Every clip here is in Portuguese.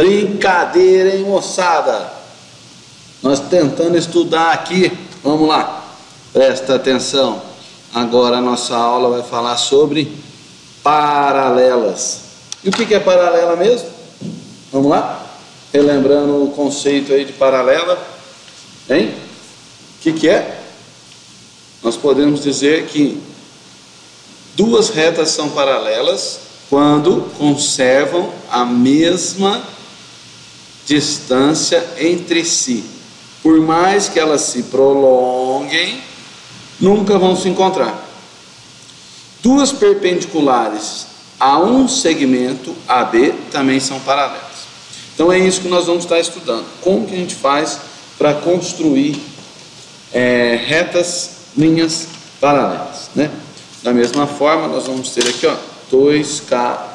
Brincadeira, hein, moçada? Nós tentando estudar aqui. Vamos lá. Presta atenção. Agora a nossa aula vai falar sobre paralelas. E o que é paralela mesmo? Vamos lá? Relembrando o conceito aí de paralela. Hein? O que, que é? Nós podemos dizer que duas retas são paralelas quando conservam a mesma distância entre si. Por mais que elas se prolonguem, nunca vão se encontrar. Duas perpendiculares a um segmento AB também são paralelas. Então é isso que nós vamos estar estudando. Como que a gente faz para construir é, retas, linhas paralelas, né? Da mesma forma, nós vamos ter aqui, ó, dois,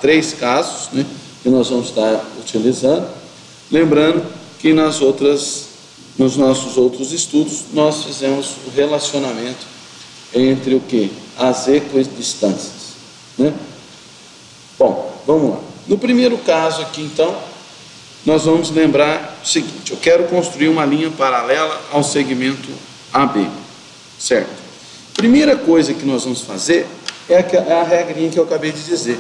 três casos, né? Que nós vamos estar utilizando. Lembrando que nas outras, nos nossos outros estudos, nós fizemos o relacionamento entre o que? As equidistâncias, né? Bom, vamos lá. No primeiro caso aqui, então, nós vamos lembrar o seguinte: eu quero construir uma linha paralela ao segmento AB, certo? Primeira coisa que nós vamos fazer é a, é a regrinha que eu acabei de dizer.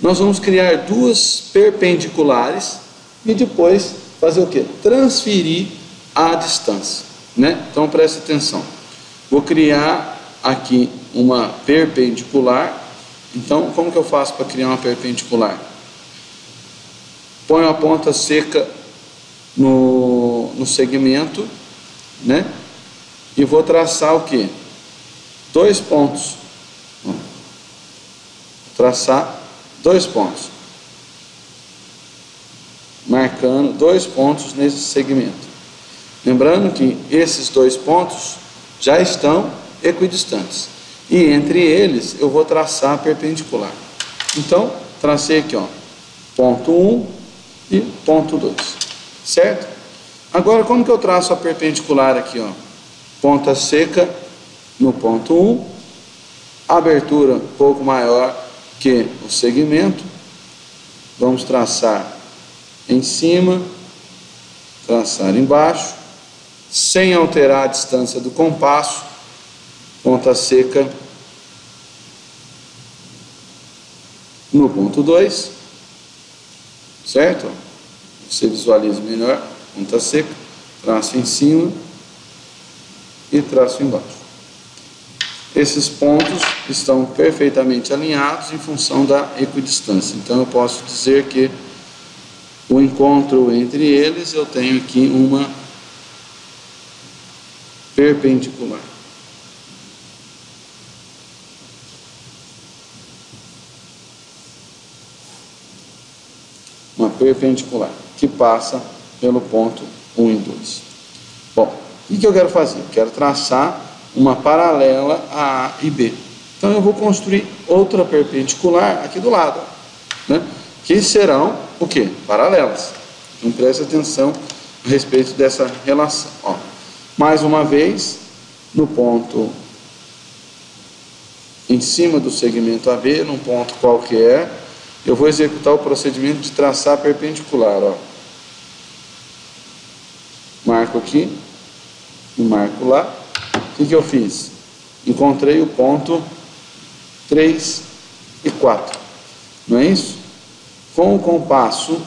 Nós vamos criar duas perpendiculares e depois fazer o que? Transferir a distância, né? Então preste atenção. Vou criar aqui uma perpendicular. Então, como que eu faço para criar uma perpendicular? Ponho a ponta seca no, no segmento, né? E vou traçar o que? Dois pontos. Traçar dois pontos. Marcando dois pontos nesse segmento. Lembrando que esses dois pontos já estão equidistantes. E entre eles eu vou traçar perpendicular. Então, tracei aqui, ó, ponto 1 e ponto 2. Certo? Agora, como que eu traço a perpendicular aqui, ó? Ponta seca no ponto 1, abertura um pouco maior que o segmento. Vamos traçar em cima, traçar embaixo, sem alterar a distância do compasso, ponta seca no ponto 2 certo? Você visualiza melhor, ponta seca, traço em cima e traço embaixo. Esses pontos estão perfeitamente alinhados em função da equidistância. Então eu posso dizer que o encontro entre eles eu tenho aqui uma perpendicular. perpendicular, que passa pelo ponto 1 e 2. Bom, o que eu quero fazer? Eu quero traçar uma paralela a A e B. Então eu vou construir outra perpendicular aqui do lado, né? que serão o que? Paralelas. Então preste atenção a respeito dessa relação. Ó, mais uma vez, no ponto em cima do segmento AB, num ponto qualquer, eu vou executar o procedimento de traçar perpendicular. Ó. Marco aqui e marco lá. O que, que eu fiz? Encontrei o ponto 3 e 4. Não é isso? Com o compasso,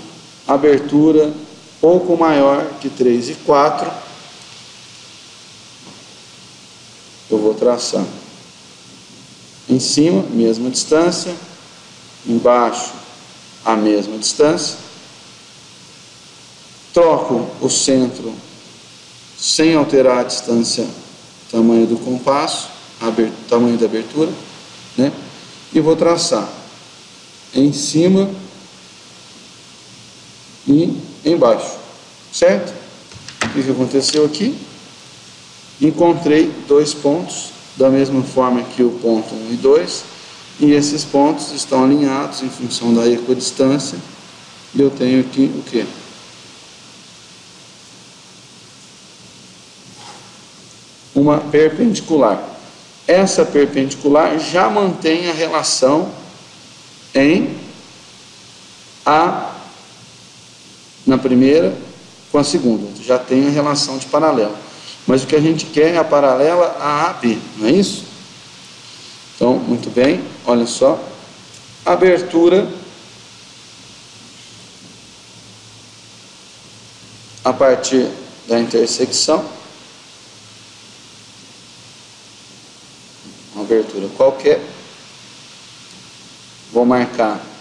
abertura pouco maior que 3 e 4, eu vou traçar. Em cima, mesma distância, embaixo a mesma distância, troco o centro sem alterar a distância, tamanho do compasso, tamanho da abertura, né? E vou traçar em cima e embaixo, certo? O que aconteceu aqui? Encontrei dois pontos, da mesma forma que o ponto 1 e 2, e esses pontos estão alinhados em função da equidistância. E eu tenho aqui o que? Uma perpendicular. Essa perpendicular já mantém a relação em A na primeira com a segunda, já tem a relação de paralelo. Mas o que a gente quer é a paralela a AB, não é isso? Então, muito bem, olha só. Abertura a partir da intersecção. Uma abertura qualquer. Vou marcar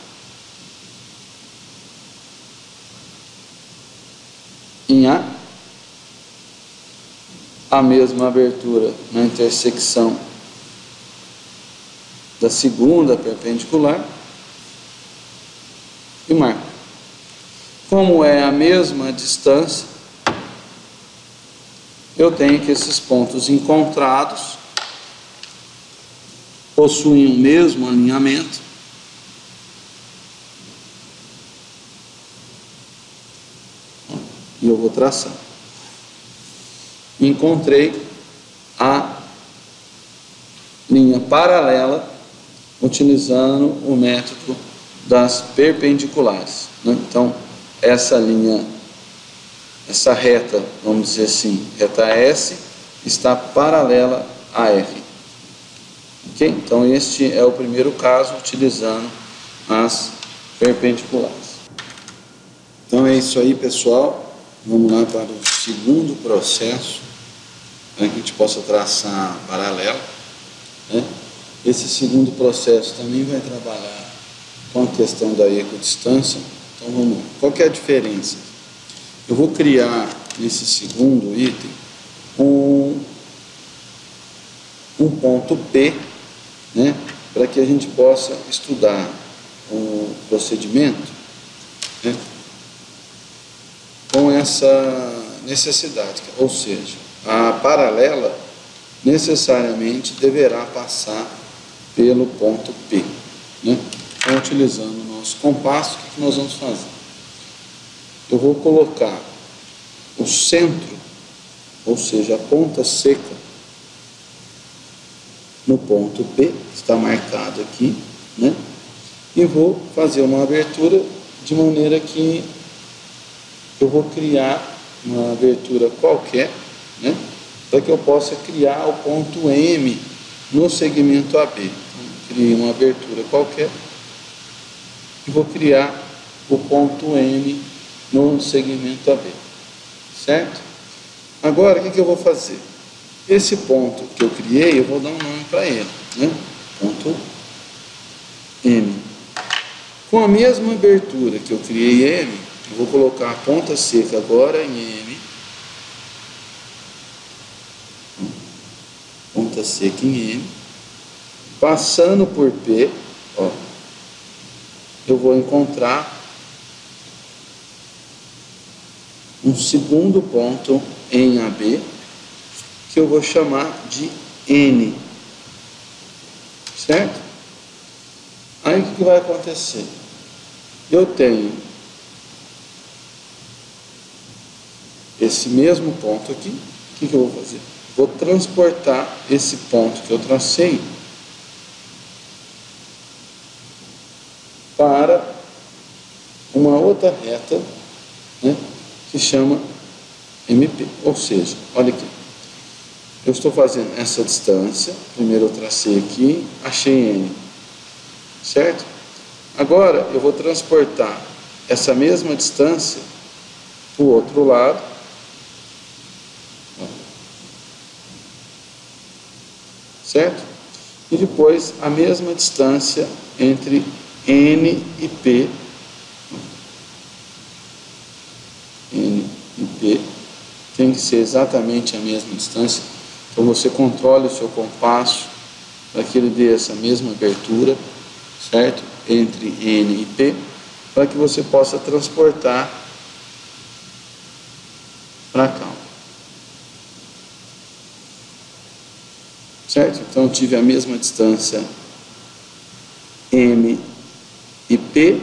em A a mesma abertura na intersecção da segunda perpendicular e marco. Como é a mesma distância, eu tenho que esses pontos encontrados possuem o mesmo alinhamento vou traçar. Encontrei a linha paralela utilizando o método das perpendiculares. Né? Então, essa linha, essa reta, vamos dizer assim, reta S, está paralela a R. Ok? Então, este é o primeiro caso utilizando as perpendiculares. Então é isso aí, pessoal. Vamos lá para o segundo processo, para que a gente possa traçar paralelo. Né? Esse segundo processo também vai trabalhar com a questão da equidistância. Então vamos lá. Qual é a diferença? Eu vou criar nesse segundo item um, um ponto P, né, para que a gente possa estudar o procedimento né, essa necessidade, ou seja, a paralela necessariamente deverá passar pelo ponto P. Né? Então, utilizando o nosso compasso, o que nós vamos fazer? Eu vou colocar o centro, ou seja, a ponta seca, no ponto P, que está marcado aqui, né? e vou fazer uma abertura de maneira que eu vou criar uma abertura qualquer, né? para que eu possa criar o ponto M no segmento AB. Então, crio uma abertura qualquer e vou criar o ponto M no segmento AB. Certo? Agora, o que, que eu vou fazer? Esse ponto que eu criei, eu vou dar um nome para ele. Né? Ponto M. Com a mesma abertura que eu criei M, vou colocar a ponta seca agora em M ponta seca em M, passando por P, ó, eu vou encontrar um segundo ponto em AB, que eu vou chamar de N. Certo? Aí o que vai acontecer? Eu tenho esse mesmo ponto aqui, o que, que eu vou fazer? vou transportar esse ponto que eu tracei para uma outra reta né, que chama MP. Ou seja, olha aqui, eu estou fazendo essa distância, primeiro eu tracei aqui, achei N, certo? Agora eu vou transportar essa mesma distância para o outro lado, certo? E depois a mesma distância entre N e P. N e P tem que ser exatamente a mesma distância. Então você controle o seu compasso para que ele dê essa mesma abertura, certo? Entre N e P, para que você possa transportar para cá. Certo? Então tive a mesma distância M e P,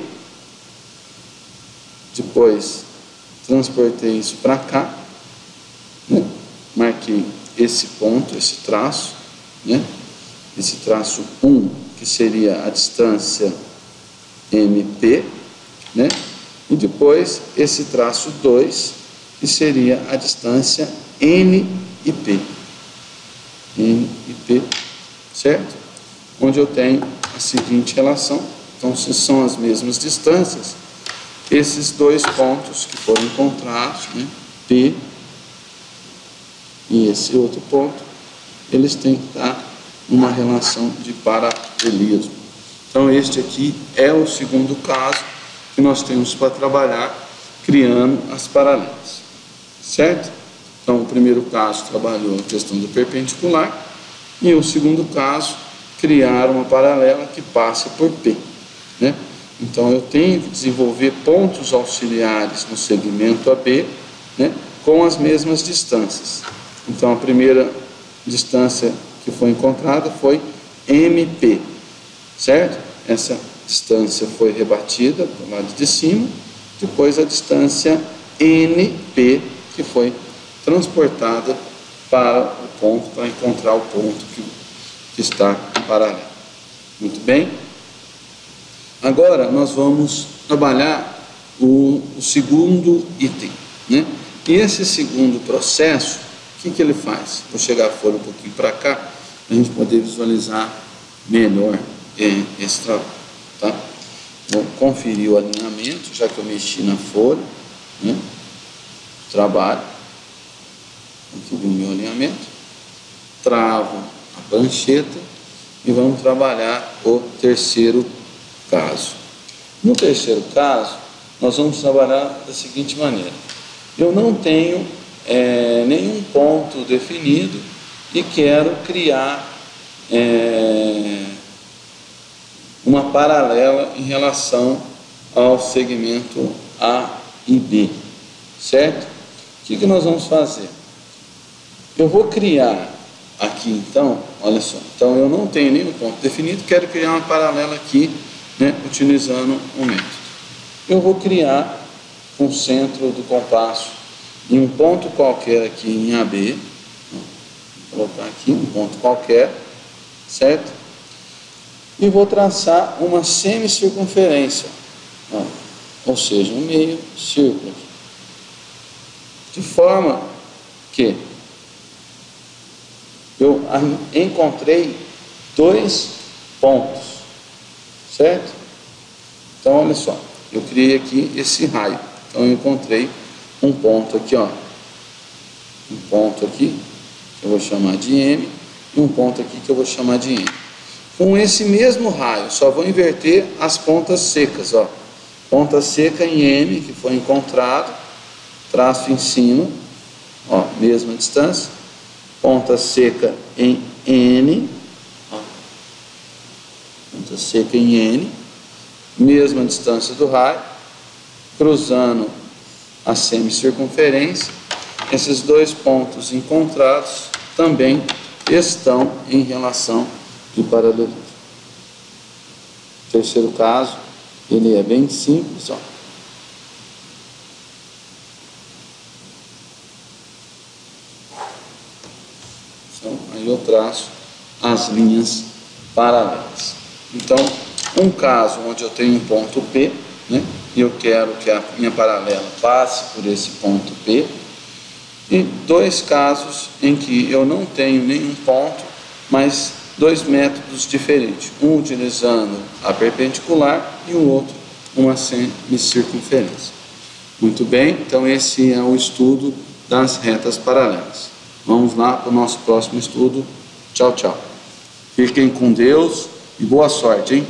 depois transportei isso para cá, né? marquei esse ponto, esse traço, né? esse traço 1, que seria a distância MP, né? E depois esse traço 2, que seria a distância N e P. N e P, certo? Onde eu tenho a seguinte relação. Então, se são as mesmas distâncias, esses dois pontos que foram encontrados, né, P e esse outro ponto, eles têm que estar numa relação de paralelismo. Então, este aqui é o segundo caso que nós temos para trabalhar criando as paralelas, certo? Então, o primeiro caso trabalhou a questão do perpendicular e o segundo caso, criar uma paralela que passe por P, né? Então, eu tenho que desenvolver pontos auxiliares no segmento AB, né, com as mesmas distâncias. Então, a primeira distância que foi encontrada foi MP, certo? Essa distância foi rebatida do lado de cima, depois a distância NP, que foi transportada para o ponto, para encontrar o ponto que, que está paralelo. Muito bem? Agora nós vamos trabalhar o, o segundo item, né? E esse segundo processo, o que, que ele faz? Vou chegar a folha um pouquinho para cá, para a gente poder visualizar melhor é, esse trabalho, tá? Vou conferir o alinhamento, já que eu mexi na folha, né? Trabalho, aqui o meu alinhamento, travo a prancheta e vamos trabalhar o terceiro caso. No terceiro caso, nós vamos trabalhar da seguinte maneira. Eu não tenho é, nenhum ponto definido e quero criar é, uma paralela em relação ao segmento A e B, certo? O que, que nós vamos fazer? Eu vou criar aqui então, olha só, então eu não tenho nenhum ponto definido, quero criar uma paralela aqui né, utilizando o método. Eu vou criar um centro do compasso em um ponto qualquer aqui em AB, vou colocar aqui um ponto qualquer, certo? E vou traçar uma semicircunferência, ó, ou seja, um meio círculo, de forma que eu encontrei dois pontos certo? Então, olha só, eu criei aqui esse raio. Então, eu encontrei um ponto aqui, ó. Um ponto aqui, que eu vou chamar de M, e um ponto aqui que eu vou chamar de N. Com esse mesmo raio, só vou inverter as pontas secas, ó. Ponta seca em M, que foi encontrado, traço em cima, ó, mesma distância. Ponta seca em N, ponta seca em N, mesma distância do raio, cruzando a semicircunferência, esses dois pontos encontrados também estão em relação de paralelismo. Terceiro caso, ele é bem simples, ó. Então, aí eu traço as linhas paralelas. Então, um caso onde eu tenho um ponto P, né, e eu quero que a minha paralela passe por esse ponto P, e dois casos em que eu não tenho nenhum ponto, mas dois métodos diferentes, um utilizando a perpendicular e o outro uma semicircunferência. Muito bem, então esse é o estudo das retas paralelas. Vamos lá para o nosso próximo estudo. Tchau, tchau. Fiquem com Deus e boa sorte, hein?